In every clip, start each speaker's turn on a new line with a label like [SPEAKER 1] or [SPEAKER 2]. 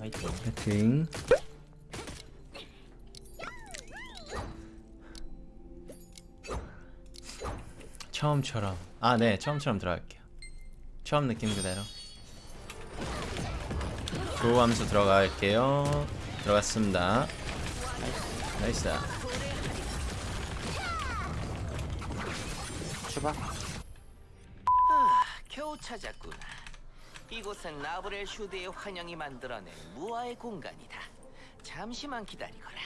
[SPEAKER 1] 화이팅.
[SPEAKER 2] 파이팅. 처음처럼. 아 네. 처음처럼 들어갈게요. 처음 느낌 그대로. 구호 암수 들어갈게요. 들어갔습니다. nice.
[SPEAKER 3] 출발
[SPEAKER 4] 아, 겨우 찾았구나. 이곳은 나브렐 슈드의 환영이 만들어낸 무아의 공간이다. 잠시만 기다리거라.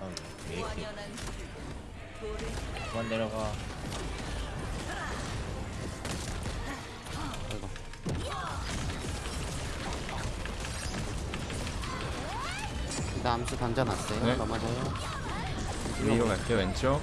[SPEAKER 1] 아, 왜 이렇게 그만 내려가
[SPEAKER 3] 일단 암수 던져놨어요.
[SPEAKER 2] 네.
[SPEAKER 3] 넘어져요.
[SPEAKER 2] 위로 갈게요 왼쪽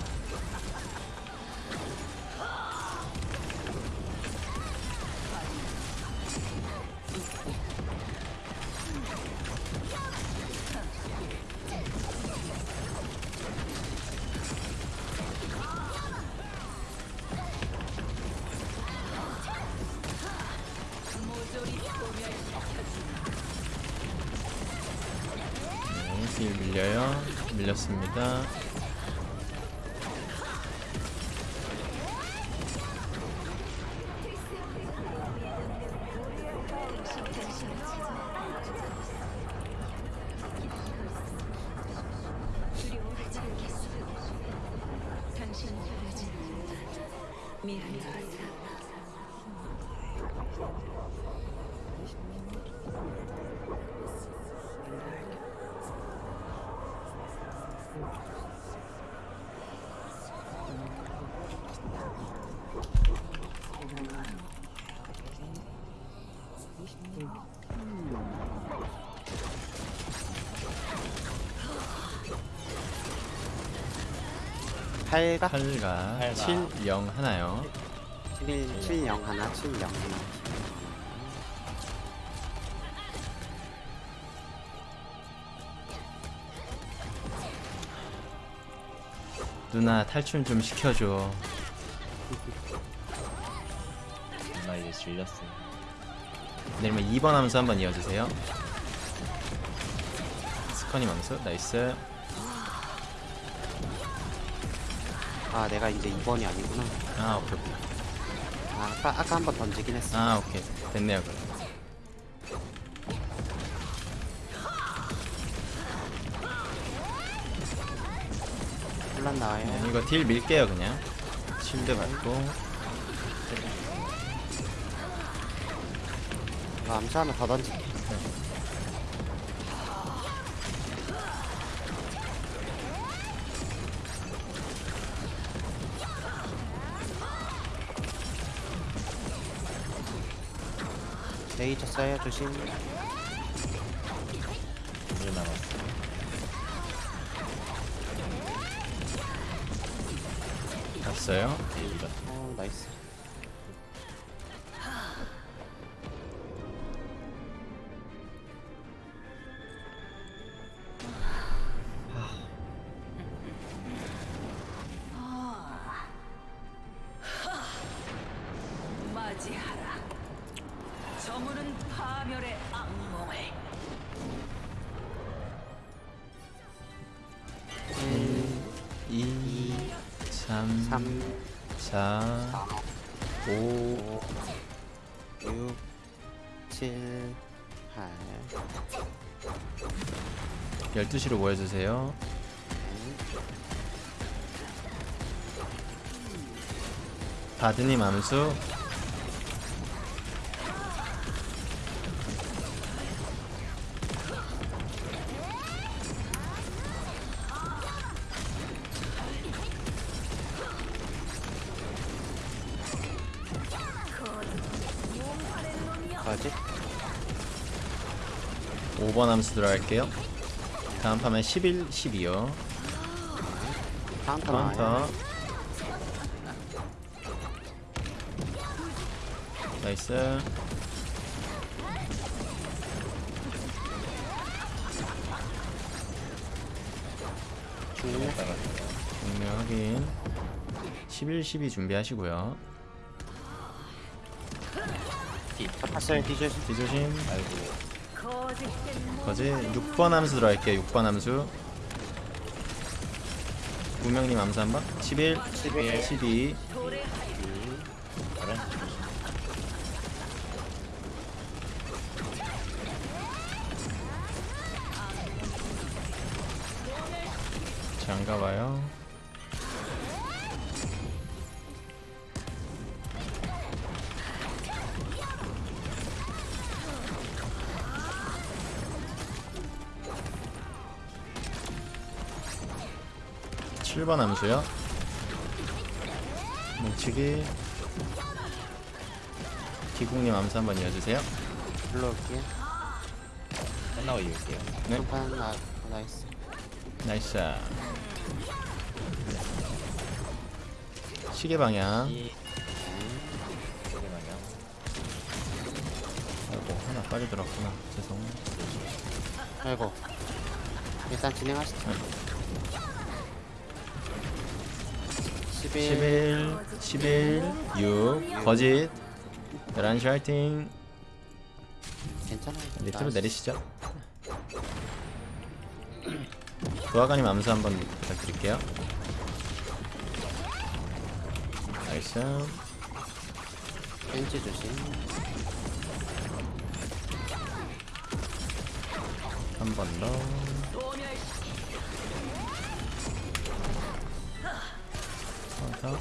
[SPEAKER 2] 8각?
[SPEAKER 1] 8각.
[SPEAKER 2] 7, 0 하나요.
[SPEAKER 3] 7, 7, 7, 0 하나. 7, 0 하나.
[SPEAKER 2] 누나 탈출 좀 시켜줘
[SPEAKER 1] 누나 이제 질렸어
[SPEAKER 2] 내일면 2번 하면서 한번 이어주세요 스커님 암수 nice
[SPEAKER 3] 아 내가 이제 2번이 아니구나.
[SPEAKER 2] 아 오케이 오케이.
[SPEAKER 3] 아, 아까 아까 한 번 던지긴 했어.
[SPEAKER 2] 아 오케이. 됐네요 그럼.
[SPEAKER 3] 혼란 나와요.
[SPEAKER 2] 네, 이거 deal 밀게요 그냥. shield 받고.
[SPEAKER 3] 이거 암수 하나 더 던질게 레이저 써요 조심
[SPEAKER 1] 1 남았어.
[SPEAKER 2] 갔어요?
[SPEAKER 3] 어 나이스.
[SPEAKER 5] 맞이하라 저물은 파멸의 악몽을.
[SPEAKER 2] 2 3
[SPEAKER 3] 3
[SPEAKER 2] 4 5
[SPEAKER 3] 5 6 7 8
[SPEAKER 2] 12시로 모여주세요. 바드님 암수
[SPEAKER 3] 뭐지?
[SPEAKER 2] 5번 암수 들어갈게요. 다음 판은 11, 12요
[SPEAKER 3] 카운터 나와요
[SPEAKER 2] 카운터 nice.
[SPEAKER 3] 네.
[SPEAKER 1] 이따가
[SPEAKER 2] 분명 확인 11, 12 준비하시고요
[SPEAKER 3] 잡았어요 뒤조심
[SPEAKER 2] 뒤조심.
[SPEAKER 1] 아이고.
[SPEAKER 2] 거지 6번 함수 들어갈게요 6번 함수. 무명님 함수 한번. 11
[SPEAKER 3] 11
[SPEAKER 2] 12
[SPEAKER 1] 다른
[SPEAKER 2] 장가봐요 칠번 암수요? 뭉치기. 기국님 암수 한번 이어주세요.
[SPEAKER 3] 불러올게요
[SPEAKER 1] 끝나고 이을게요.
[SPEAKER 2] 네.
[SPEAKER 3] 한판 나
[SPEAKER 2] nice. nice 시계 방향.
[SPEAKER 1] 이 소리 마냥
[SPEAKER 2] 아이고 하나 빨리 들었구나. 죄송.
[SPEAKER 3] 아이고. 일단 진행하시죠. 11
[SPEAKER 2] 11 11 6 거짓. 11시 화이팅.
[SPEAKER 3] 괜찮아요.
[SPEAKER 2] 밑으로. 내리시죠. 도화가님 암수 한번 부탁드릴게요. nice.
[SPEAKER 3] 벤치 조심.
[SPEAKER 2] 한 번더 더.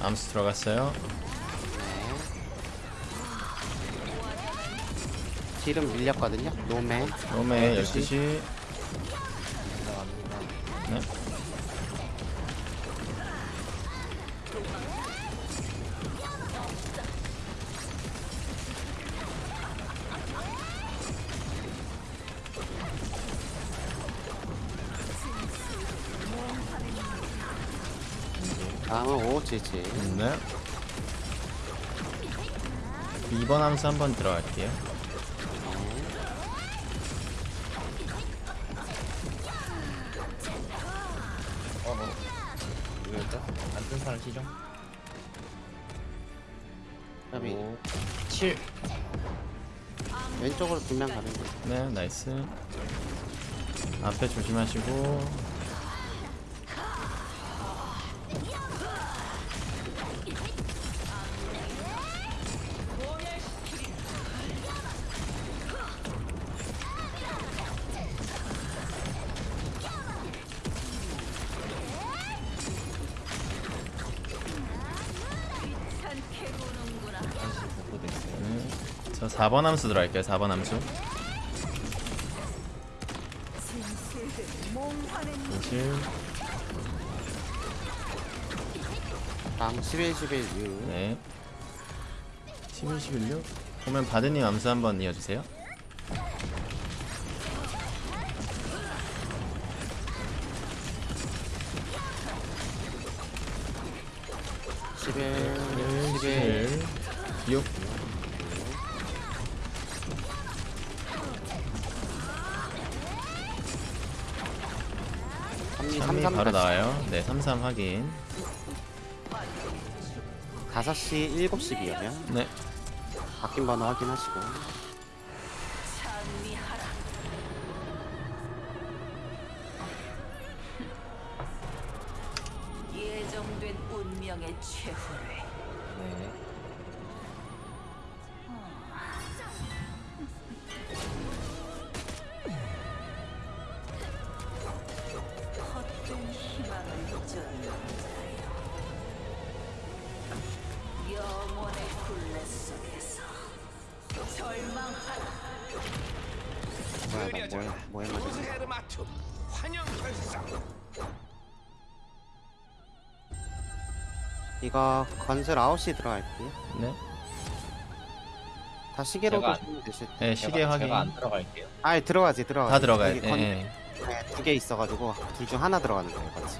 [SPEAKER 2] 암수 들어갔어요.
[SPEAKER 3] 딜은 밀렸거든요. 노메.
[SPEAKER 2] 롬에 12시
[SPEAKER 3] 577
[SPEAKER 2] 네. 2번 암수 한번 들어갈게요.
[SPEAKER 1] 어 어 누구였죠? 안뜬 사람 시정
[SPEAKER 3] 그다음에
[SPEAKER 1] 5 7
[SPEAKER 3] 왼쪽으로 두명 가는 거
[SPEAKER 2] 네, nice. 앞에 조심하시고. 4번 함수 들어갈게요. 4번 함수. 사실
[SPEAKER 3] 다음 11 11 6
[SPEAKER 2] 네. 11, 11, 6. 보면 바드님 암수 한번 이어주세요. 11,
[SPEAKER 3] 11
[SPEAKER 2] 11, 6.
[SPEAKER 3] 삼리
[SPEAKER 2] 3이
[SPEAKER 3] 33
[SPEAKER 2] 바로 나와요. 네, 33 확인.
[SPEAKER 3] 5시 7시 비면
[SPEAKER 2] 네.
[SPEAKER 3] 바뀐 번호 확인하시고 뭐야? 맞았어
[SPEAKER 4] 헤르마툼 환영 결상
[SPEAKER 3] 이거 건슬 9시 들어갈게요
[SPEAKER 2] 네.
[SPEAKER 3] 다 시계로
[SPEAKER 1] 제가-
[SPEAKER 3] 보시면 되실 텐데
[SPEAKER 2] 네, 시계
[SPEAKER 1] 제가,
[SPEAKER 2] 확인.
[SPEAKER 1] 제가 안 들어갈게요.
[SPEAKER 3] 아 들어가지 들어가지.
[SPEAKER 2] 다 들어가요. 예,
[SPEAKER 3] 건-
[SPEAKER 2] 예.
[SPEAKER 3] 네, 두개 있어가지고 둘 중 하나 들어가는 거예요 같이.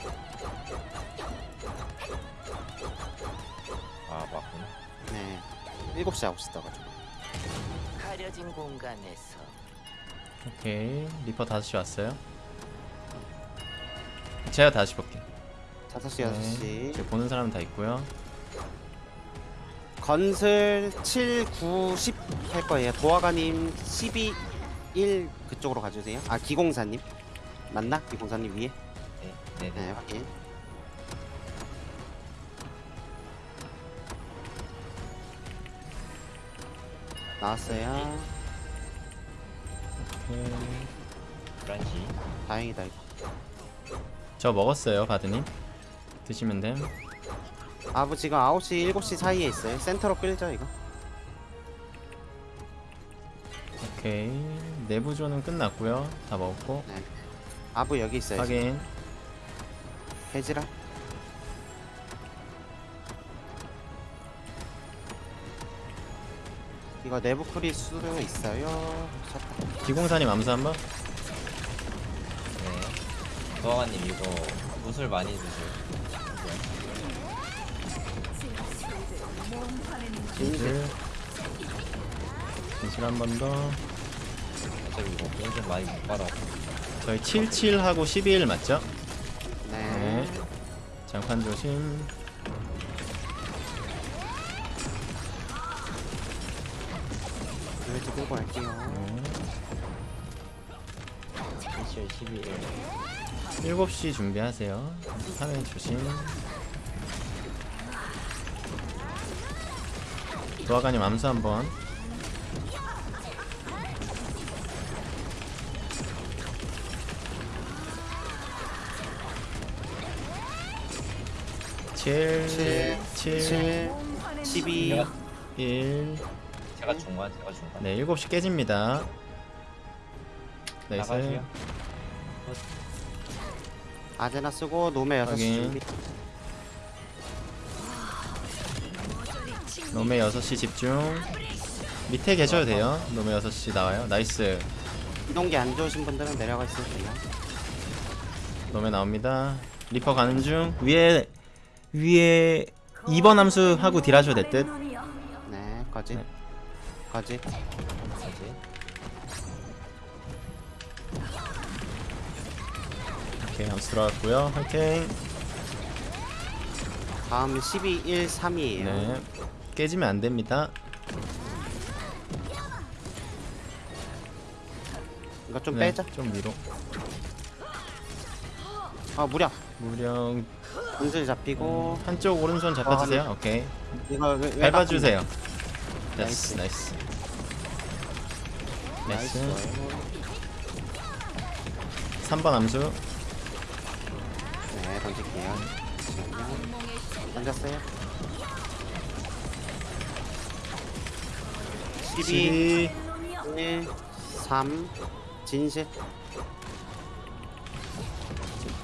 [SPEAKER 1] 아 맞구나.
[SPEAKER 3] 네. 7시 9시 떠가지고.
[SPEAKER 4] 가려진 공간에서
[SPEAKER 2] 오케이 리퍼 5시 왔어요 제가 다시 볼게요
[SPEAKER 3] 5시
[SPEAKER 2] 네.
[SPEAKER 3] 6시
[SPEAKER 2] 이제 보는 사람 다 있고요
[SPEAKER 3] 건슬 7, 9, 10 할 거예요. 도화가님 12, 1 그쪽으로 가주세요. 아 기공사님 맞나? 기공사님 위에?
[SPEAKER 1] 네, 네,
[SPEAKER 3] 네
[SPEAKER 1] 네.
[SPEAKER 3] 확인. 나왔어요.
[SPEAKER 1] 브란시.
[SPEAKER 3] 다행이다 이거.
[SPEAKER 2] 저 먹었어요 바드님 드시면 됨
[SPEAKER 3] 아부 지금 9시, 7시 사이에 있어요. 센터로 끌죠 이거.
[SPEAKER 2] 오케이 내부조는 끝났고요 다 먹었고
[SPEAKER 3] 네. 아부 여기 있어요.
[SPEAKER 2] 확인
[SPEAKER 3] 해지라. 이거 내부 풀이 수도 있어요. 쳤다.
[SPEAKER 2] 기공사님 암수 한 번
[SPEAKER 1] 네. 도화관님 이거 무술 많이 드세요.
[SPEAKER 3] 진실.
[SPEAKER 2] 진실 한 번 더
[SPEAKER 1] 어차피 이거 좀 많이 못 빨아.
[SPEAKER 2] 저희 77하고 12일 맞죠?
[SPEAKER 3] 네.
[SPEAKER 2] 네 장판 조심 7시 준비하세요 화면 조심 도화가님 암수 한번 칠,
[SPEAKER 3] 칠,
[SPEAKER 2] 칠,
[SPEAKER 3] 7, 12.
[SPEAKER 1] 제가,
[SPEAKER 2] 일.
[SPEAKER 1] 제가 중간, 제가 중간.
[SPEAKER 2] 네, 7시 깨집니다. 나이스.
[SPEAKER 1] 나가시요.
[SPEAKER 3] 아제나 쓰고 노메 6시
[SPEAKER 2] 확인.
[SPEAKER 3] 준비.
[SPEAKER 2] 노메 6시 집중. 밑에 계셔도 돼요. 노메 6시 나와요. 나이스.
[SPEAKER 3] 이동기 안 좋으신 분들은 내려가 있으면 돼요.
[SPEAKER 2] 노메 나옵니다. 리퍼 가는 중. 위에 위에 2번 함수 하고 딜하셔도 될 듯.
[SPEAKER 3] 네.
[SPEAKER 2] 네.
[SPEAKER 3] 거지.
[SPEAKER 2] 오케이, 함수 들어갔고요. 화이팅.
[SPEAKER 3] 다음 12, 1, 3이에요.
[SPEAKER 2] 네. 깨지면 안 됩니다.
[SPEAKER 3] 이거 좀
[SPEAKER 2] 네,
[SPEAKER 3] 빼자.
[SPEAKER 2] 좀 위로.
[SPEAKER 3] 아, 무려.
[SPEAKER 2] 무령
[SPEAKER 3] 건슬 잡히고.
[SPEAKER 2] 한쪽 오른손 잡아주세요. 오케이.
[SPEAKER 3] 이거 왜, 왜
[SPEAKER 2] 밟아주세요.
[SPEAKER 3] 나이스.
[SPEAKER 2] 나이스, 나이스.
[SPEAKER 3] 나이스.
[SPEAKER 2] 나이스. 3번 함수.
[SPEAKER 3] 네, 던질게요. 던졌어요. 12,
[SPEAKER 2] 12.
[SPEAKER 3] 1, 3, 진실.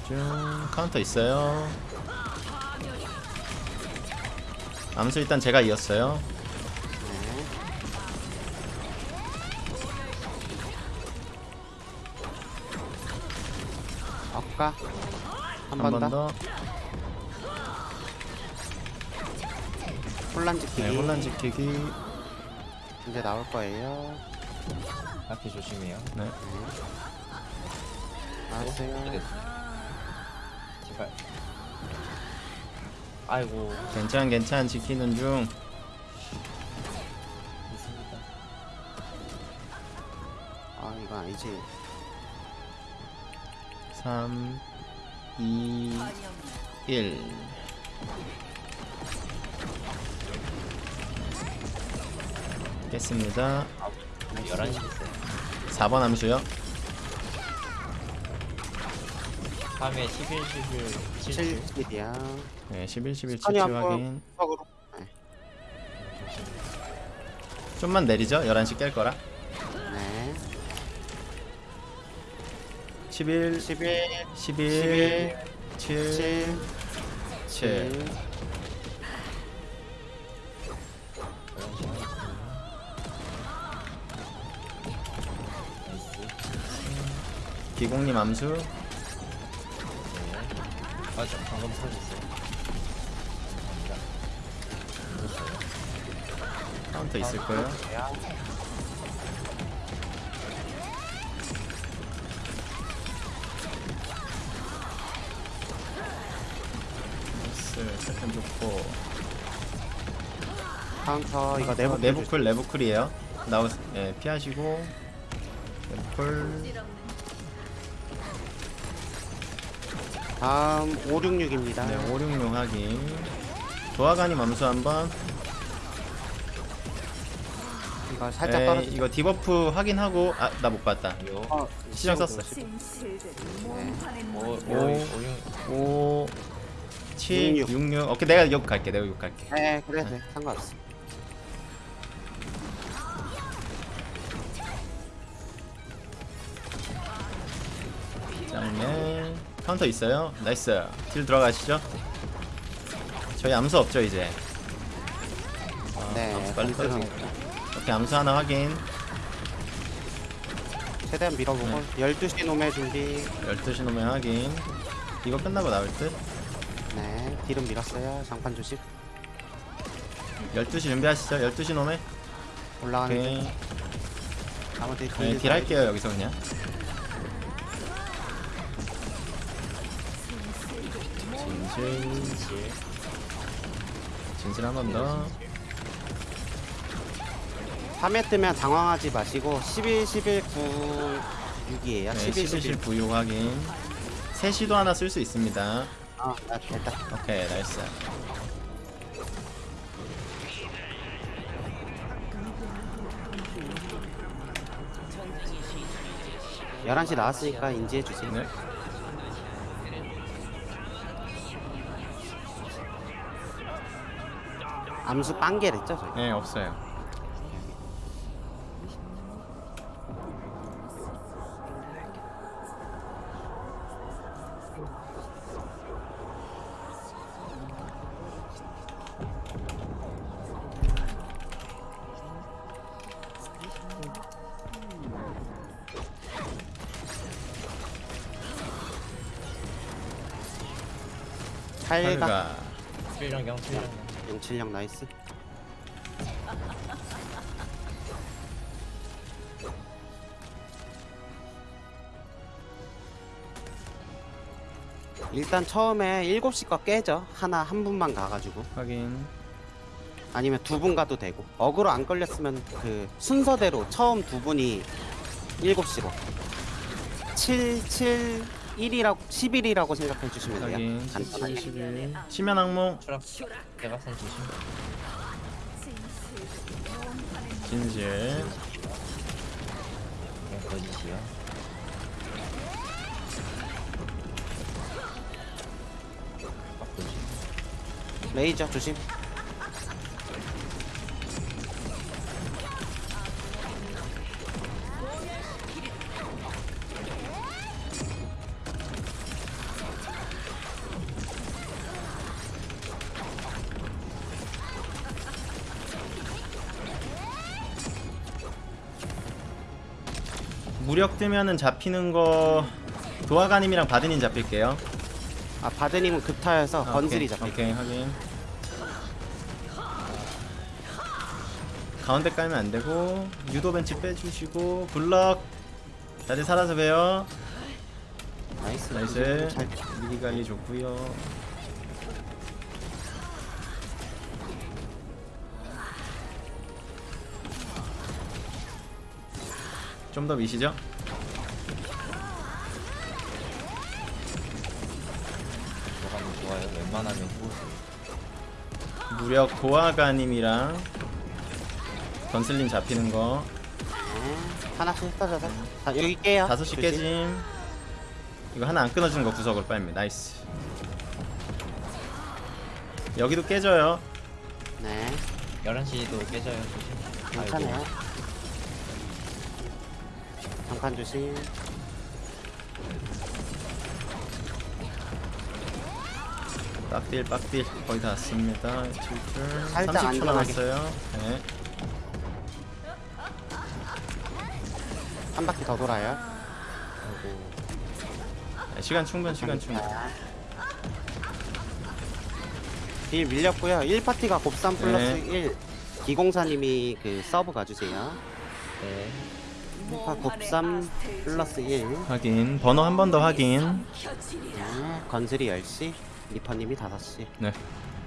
[SPEAKER 2] 쭉 카운터 있어요. 암수 일단 제가 이었어요.
[SPEAKER 3] 네. 엇가.
[SPEAKER 2] 한한번번
[SPEAKER 3] 더.
[SPEAKER 2] 더.
[SPEAKER 3] 혼란 지키기.
[SPEAKER 2] 네, 혼란 지키기.
[SPEAKER 3] 이제 나올 거예요.
[SPEAKER 1] 앞에 조심해요.
[SPEAKER 2] 네.
[SPEAKER 3] 나왔어요.
[SPEAKER 1] 제발. 아이고,
[SPEAKER 2] 괜찮 괜찮 지키는 중.
[SPEAKER 1] 있습니다.
[SPEAKER 3] 아, 이거 아니지.
[SPEAKER 2] 3 2 1 깼습니다.
[SPEAKER 1] 11시 있어요.
[SPEAKER 2] 4번 함수요.
[SPEAKER 1] 3회 11, 11, 7,
[SPEAKER 3] 7, 7이야.
[SPEAKER 2] 네, 11 11
[SPEAKER 3] 아니,
[SPEAKER 2] 77
[SPEAKER 3] 한번
[SPEAKER 2] 확인.
[SPEAKER 3] 구석으로. 네.
[SPEAKER 2] 좀만 내리죠. 11시 깰 거라. 11
[SPEAKER 3] 11,
[SPEAKER 2] 11 7
[SPEAKER 3] 7,
[SPEAKER 2] 7
[SPEAKER 3] 7.
[SPEAKER 1] 나이스.
[SPEAKER 2] 기공님 암수.
[SPEAKER 1] 네. 아, 저 방금. 감사합니다.
[SPEAKER 2] 카운터 있을 거예요. 약간 좋고.
[SPEAKER 3] 카운터 이거 내부
[SPEAKER 2] 어, 내부쿨 내부쿨이에요. 나오 예 피하시고. 내부쿨.
[SPEAKER 3] 다음 566입니다.
[SPEAKER 2] 네 566 확인. 도화관이 맘수 한번.
[SPEAKER 3] 이거 살짝
[SPEAKER 2] 에,
[SPEAKER 3] 떨어져.
[SPEAKER 2] 이거 디버프 확인하고 아 나 못 봤다.
[SPEAKER 1] 요.
[SPEAKER 3] 어,
[SPEAKER 2] 시정 썼어
[SPEAKER 1] 오,
[SPEAKER 5] 문
[SPEAKER 1] 오, 오,
[SPEAKER 2] 5 7
[SPEAKER 3] 66.
[SPEAKER 2] 66 오케이 내가 욕 갈게 내가 욕 갈게.
[SPEAKER 3] 네, 그래, 네, 상관없어.
[SPEAKER 2] 짱네 카운터 있어요? nice. deal 들어가시죠. 저희 암수 없죠 이제. 아,
[SPEAKER 3] 네,
[SPEAKER 2] 암수 빨리 떨어지 오케이 암수 하나 확인.
[SPEAKER 3] 최대한 밀어보고.
[SPEAKER 2] 네.
[SPEAKER 3] 12시 노메 준비.
[SPEAKER 2] 12시 노메 확인. 이거 끝나고 나올 듯
[SPEAKER 3] 네, 딜은 밀었어요. 장판 조심.
[SPEAKER 2] 12시 준비하시죠 12시 놈에
[SPEAKER 3] 올라가는
[SPEAKER 2] 오케이
[SPEAKER 3] 중. 나머지
[SPEAKER 2] 네, 딜 할게요 여기서 그냥 진실 진실 한 번더
[SPEAKER 3] 3회 뜨면 당황하지 마시고 11, 11, 9, 6이에요.
[SPEAKER 2] 네,
[SPEAKER 3] 11,
[SPEAKER 2] 11실
[SPEAKER 3] 11.
[SPEAKER 2] 부유 확인 3시도 하나 쓸 수 있습니다
[SPEAKER 3] 아, 아, 됐다.
[SPEAKER 2] 오케이 나이스
[SPEAKER 3] 열한 시 나왔으니까 인지해 주세요.
[SPEAKER 2] 네.
[SPEAKER 3] 암수 빵개를 했죠, 저희.
[SPEAKER 2] 네 없어요
[SPEAKER 3] 팔가
[SPEAKER 2] 팔가
[SPEAKER 1] 7년경, 7년경.
[SPEAKER 3] 076 나이스. 일단 처음에 7시 거 깨져. 하나 한 분만 가가지고.
[SPEAKER 2] 확인
[SPEAKER 3] 아니면 두 분 가도 되고. 어그로 안 걸렸으면 그 순서대로 처음 두 분이 7시로. 7, 7, 1이라고, 11이라고 생각해 주시면 돼요. 간단하게.
[SPEAKER 2] 11 심연 악몽
[SPEAKER 1] 추락. 대각선 조심.
[SPEAKER 2] 진실
[SPEAKER 1] 조심.
[SPEAKER 3] 레이저 조심.
[SPEAKER 2] 무력 뜨면은 잡히는 거 도화가님이랑 바드님 잡힐게요
[SPEAKER 3] 아 바드님은 급타여서
[SPEAKER 2] 아,
[SPEAKER 3] 건슬이. 잡혀.
[SPEAKER 2] 오케이 확인 가운데 깔면 안 되고 유도 벤치 빼주시고 블럭 다들 살아서 봬요
[SPEAKER 3] 나이스.
[SPEAKER 2] 나이스
[SPEAKER 3] 잘
[SPEAKER 2] 미리 관리 좋고요 좀 더 미시죠?
[SPEAKER 1] 웬만하면 후보수.
[SPEAKER 2] 무력 도화가님이랑 건슬님 잡히는 거
[SPEAKER 3] 네, 하나씩 흩어져서 자, 여기 깨요.
[SPEAKER 2] 다섯 시. 깨짐 이거 하나 안 끊어지는 거 구석으로 빨면 nice 여기도 깨져요
[SPEAKER 3] 네,
[SPEAKER 1] 11시도 깨져요. 조심.
[SPEAKER 3] 괜찮아요. 장판 조심.
[SPEAKER 2] 빡딜 빡딜 거의 다 왔습니다 7줄
[SPEAKER 3] 살짝
[SPEAKER 2] 30초
[SPEAKER 3] 안전하게.
[SPEAKER 2] 남았어요 네.
[SPEAKER 3] 한 바퀴 더 돌아요.
[SPEAKER 2] 네, 시간 충분 시간 충분
[SPEAKER 3] 딜 밀렸고요. 1파티가 곱삼 플러스
[SPEAKER 2] 네.
[SPEAKER 3] 1. 기공사님이 그 서브 가주세요.
[SPEAKER 1] 네.
[SPEAKER 3] 1파 곱삼 플러스 1.
[SPEAKER 2] 확인 번호 한 번 더 확인
[SPEAKER 3] 네, 건슬이 10시. 리퍼님이 5시.
[SPEAKER 2] 네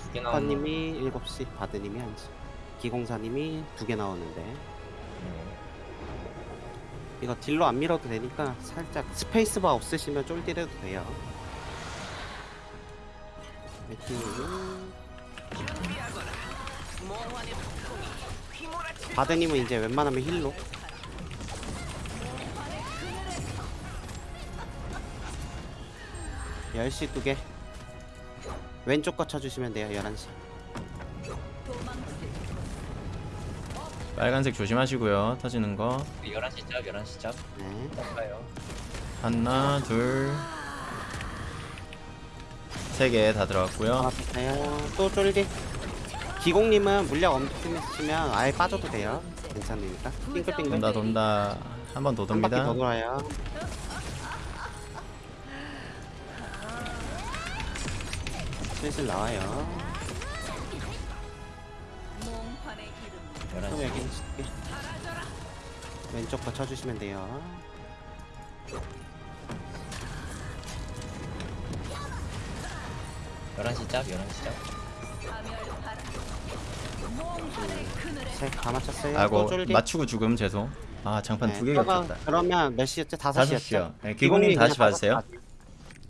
[SPEAKER 1] 두개 나오는
[SPEAKER 3] 스파님이 7시, 바드님이 1시. 기공사님이 두 개 나오는데
[SPEAKER 1] 네.
[SPEAKER 3] 이거 딜로 안 밀어도 되니까 살짝 스페이스바 없으시면 쫄딜해도 돼요. 바드님은 이제 웬만하면 힐로 열시 두 개. 왼쪽 거 쳐주시면 돼요. 11시.
[SPEAKER 2] 빨간색 조심하시고요. 터지는 거.
[SPEAKER 1] 11시 짭 11시 짭
[SPEAKER 3] 네.
[SPEAKER 2] 하나, 둘, 세 개 다 들어갔고요.
[SPEAKER 3] 알았어요. 또 쫄디. 기공님은 물량 엄청 있으면 아예 빠져도 돼요. 괜찮으니까. 빙글빙글.
[SPEAKER 2] 돈다 돈다. 한
[SPEAKER 3] 번더한 바퀴
[SPEAKER 2] 돕니다.
[SPEAKER 3] 더 돌아요. 슬슬 나와요.
[SPEAKER 1] 11시
[SPEAKER 3] 여기. 왼쪽 거 쳐주시면 돼요.
[SPEAKER 1] 열한 시 짭, 11시 짭.
[SPEAKER 3] 셋다 맞췄어요.
[SPEAKER 2] 아이고
[SPEAKER 3] 또 쫄디.
[SPEAKER 2] 맞추고 죽음 죄송. 아 장판
[SPEAKER 3] 네,
[SPEAKER 2] 두개
[SPEAKER 3] 저거
[SPEAKER 2] 겹쳤다.
[SPEAKER 3] 그러면 몇 시였죠? 다섯
[SPEAKER 2] 다섯
[SPEAKER 3] 시였죠?
[SPEAKER 2] 시요. 네, 기공님 다시
[SPEAKER 3] 시.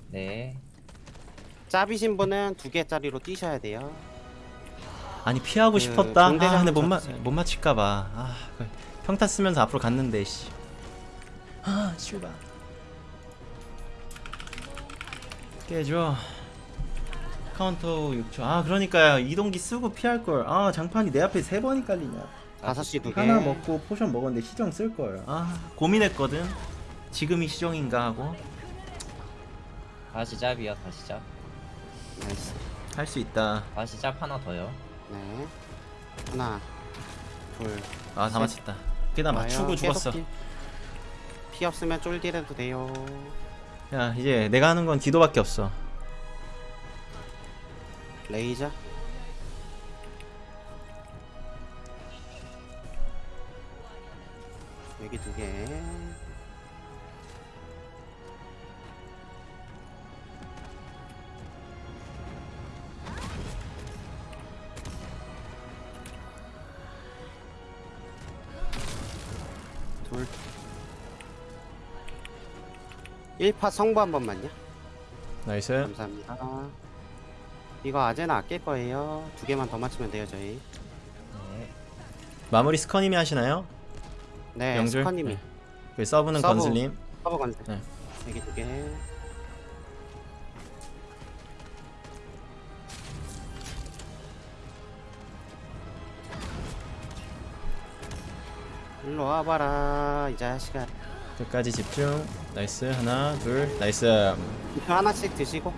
[SPEAKER 1] 네.
[SPEAKER 3] 짭이신 분은 두 개짜리로 뛰셔야 돼요.
[SPEAKER 2] 아니 피하고
[SPEAKER 3] 그
[SPEAKER 2] 싶었다. 아 근데 못, 마. 못 맞힐까봐. 아그 평타 쓰면서 앞으로 갔는데 씨. 아 슈바. 깨줘. 카운터 6초. 아 그러니까요 이동기 쓰고 피할 걸. 아 장판이 내 앞에 세 번이 깔리냐.
[SPEAKER 3] 다섯 시두 개.
[SPEAKER 2] 하나 먹고 potion 먹었는데 시정 쓸 걸. 아 고민했거든. 지금이 시정인가 하고
[SPEAKER 1] 다시 짭이요, 다시 짭.
[SPEAKER 3] nice.
[SPEAKER 2] 할 수 있다.
[SPEAKER 1] 다시 짭 하나 더요.
[SPEAKER 3] 네. 하나, 둘.
[SPEAKER 2] 아다
[SPEAKER 3] 셋.
[SPEAKER 2] 맞췄다.
[SPEAKER 3] 와요.
[SPEAKER 2] 맞추고 죽었어.
[SPEAKER 3] 딜. 피 없으면 쫄딜해도 돼요.
[SPEAKER 2] 야 이제 내가 하는 건 기도밖에 없어.
[SPEAKER 3] 레이저. 여기 두 개. 1파 성부 한 번만요.
[SPEAKER 2] nice.
[SPEAKER 3] 감사합니다. 이거 아제나 아낄 거예요. 두 개만 더 맞추면 돼요, 저희.
[SPEAKER 1] 네.
[SPEAKER 2] 마무리 스커님이 하시나요?
[SPEAKER 3] 네,
[SPEAKER 2] 영줄?
[SPEAKER 3] 스파님이.
[SPEAKER 2] 네. 그 서브는
[SPEAKER 3] 서브.
[SPEAKER 2] 건슬님.
[SPEAKER 3] 서브 건슬.
[SPEAKER 2] 네.
[SPEAKER 3] 여기 두 개. 일로 와봐라, 이 자식아.
[SPEAKER 2] 끝까지 집중. nice. 하나, 둘. nice.
[SPEAKER 3] 이거 하나씩 드시고.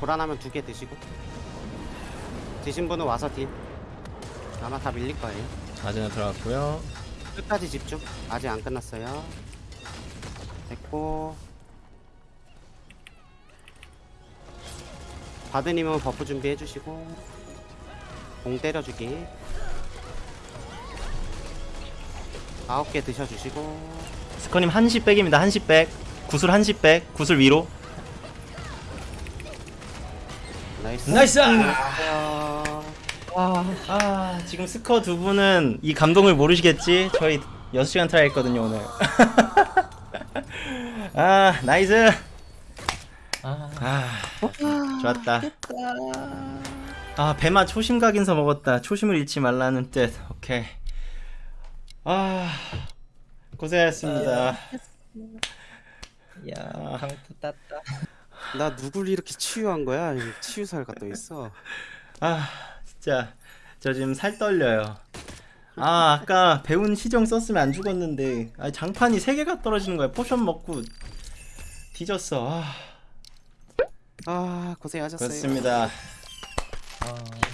[SPEAKER 3] 불안하면 두 개 드시고. 드신 분은 와서 딜. 아마 다 밀릴 거예요.
[SPEAKER 2] 아제나 들어갔고요.
[SPEAKER 3] 끝까지 집중. 아직 안 끝났어요. 됐고. 바드님은 buff 준비해 주시고. 공 때려주기. 아홉 개 드셔주시고.
[SPEAKER 2] 스커님 한시 백입니다. 한시 백. 구슬 한시 백. 구슬 위로. nice. nice!
[SPEAKER 3] 안녕하세요.
[SPEAKER 2] 아, 지금 스커 두 분은 이 감동을 모르시겠지? 저희 6시간 try 했거든요, 오늘. 아, nice.
[SPEAKER 1] 아,
[SPEAKER 2] 아, 좋았다. 아, 배마 초심 각인서 먹었다. 초심을 잃지 말라는 뜻. 오케이. 아, 고생하셨습니다.
[SPEAKER 1] 야, 강투 땄다.
[SPEAKER 3] 나 누굴 이렇게 치유한 거야? 이 치유살가 또 있어.
[SPEAKER 2] 아, 진짜 저 지금 살 떨려요. 아, 아까 배운 시정 썼으면 안 죽었는데 아, 장판이 세 개가 떨어지는 거야. 포션 먹고 뒤졌어. 아,
[SPEAKER 3] 아 고생하셨어요.
[SPEAKER 2] 그렇습니다.
[SPEAKER 1] 아,